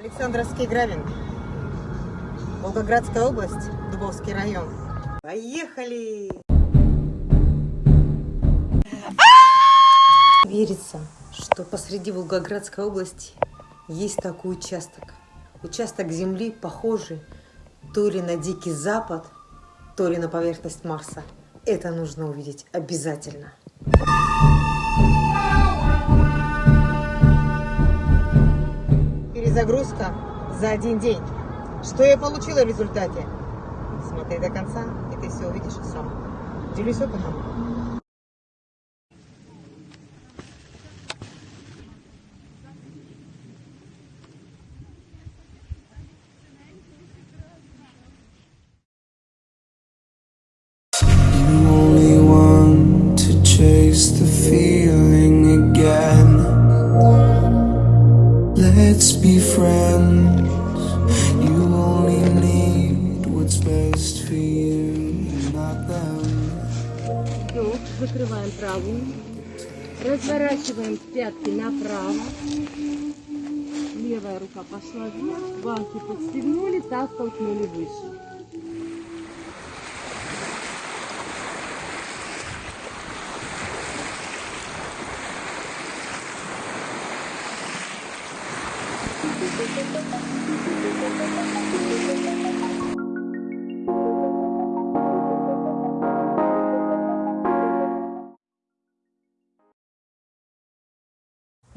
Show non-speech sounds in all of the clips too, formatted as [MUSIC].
Александровский гравин. Волгоградская область, Дубовский район. Поехали! Верится, что посреди Волгоградской области есть такой участок. Участок земли похожий то ли на Дикий Запад, то ли на поверхность Марса. Это нужно увидеть обязательно. Перезагрузка за один день. Что я получила в результате? Смотри до конца, и ты все увидишь сам. Делюсь опытом. Закрываем правую. Разворачиваем пятки направо. Левая рука пошла вверх. Банки подстегнули, таз толкнули выше.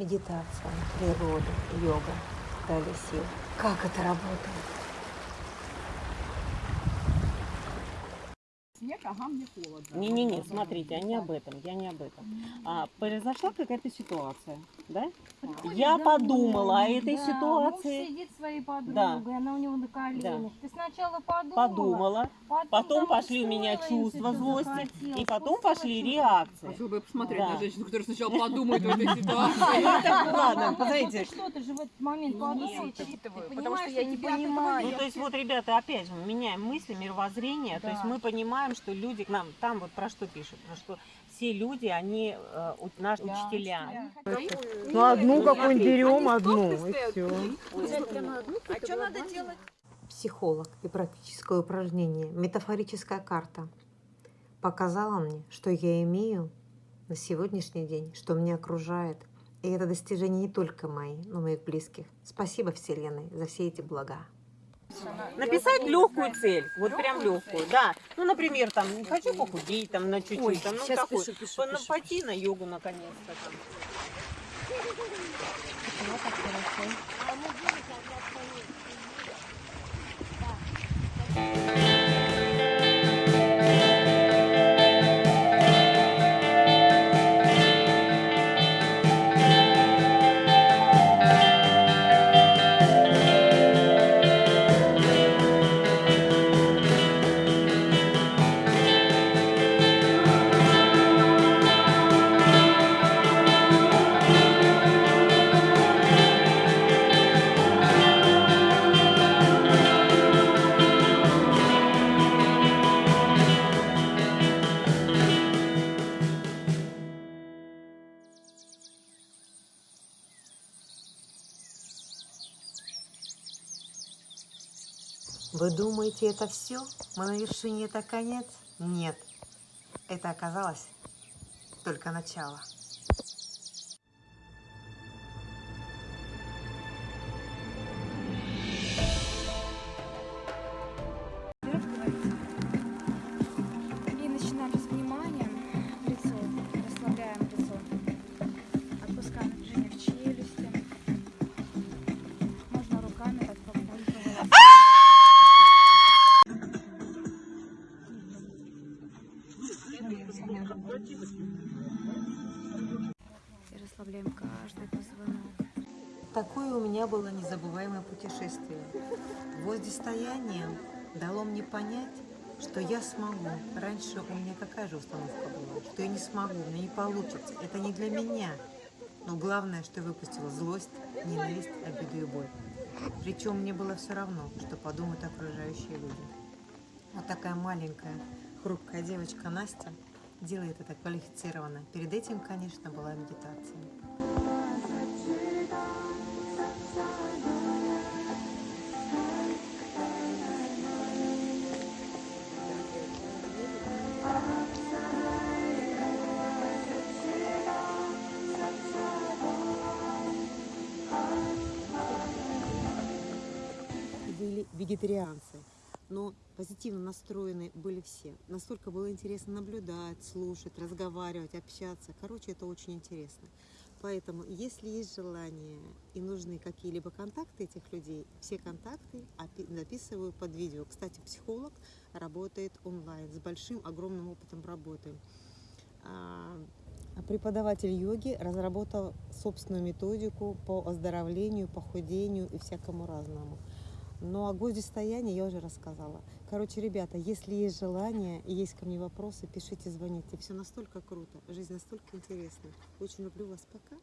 Медитация, природа, йога дали сил. Как это работает? Ага, мне холодно. Не-не-не, смотрите, а не об этом, я не об этом. А, произошла какая-то ситуация, да? Я подумала о этой Да, ситуации, Муж сидит своей подругой, Да. она у него на коленях. Ты сначала подумала, подумала, потом, потом пошли у меня чувства злости, захотел, и потом пошли реакции. Хотела бы посмотреть Да. на женщину, которая сначала подумает в этой [LAUGHS] ситуации. Ну, Ну, ладно, [LAUGHS] посмотрите. что, ты же в этот момент подумала. Потому что я не понимаю. Ну, то есть вот, ребята, опять же, мы меняем мысли, мировоззрение, то есть Да. мы понимаем, что люди к нам, там вот про что пишут, про что все люди, они э, у- наши Да. учителя. Ну, одну Ну, какую-нибудь смотри. берем, одну, и все. А что надо делать? Психолог и практическое упражнение «Метафорическая карта» показала мне, что я имею на сегодняшний день, что меня окружает. И это достижение не только мои, но и моих близких. Спасибо Вселенной за все эти блага. Написать легкую цель, вот прям легкую, да. Ну, например, там, хочу похудеть, там, на чуть-чуть, там, ну, такой, по- на- пойти на йогу, наконец-то, там. Вы думаете, это все? Мы на вершине это конец? Нет. Это оказалось только начало. Такое у меня было незабываемое путешествие. Гвоздистояние дало мне понять, что я смогу. Раньше у меня какая же установка была? Что я не смогу, у меня не получится. Это не для меня. Но главное, что я выпустила злость, ненависть, обиду и боль. Причем мне было все равно, что подумают окружающие люди. Вот такая маленькая, хрупкая девочка Настя делает это квалифицированно. Перед этим, конечно, была медитация были вегетарианцы, но позитивно настроены были все. Настолько было интересно наблюдать, слушать, разговаривать, общаться. Короче, это очень интересно. Поэтому, если есть желание и нужны какие-либо контакты этих людей, все контакты записываю под видео. Кстати, психолог работает онлайн с большим, огромным опытом работы. А, Преподаватель йоги разработал собственную методику по оздоровлению, похудению и всякому разному. Ну, о гвоздистоянии я уже рассказала. Короче, ребята, если есть желание и есть ко мне вопросы, пишите, звоните. Все настолько круто, жизнь настолько интересна. Очень люблю вас. Пока.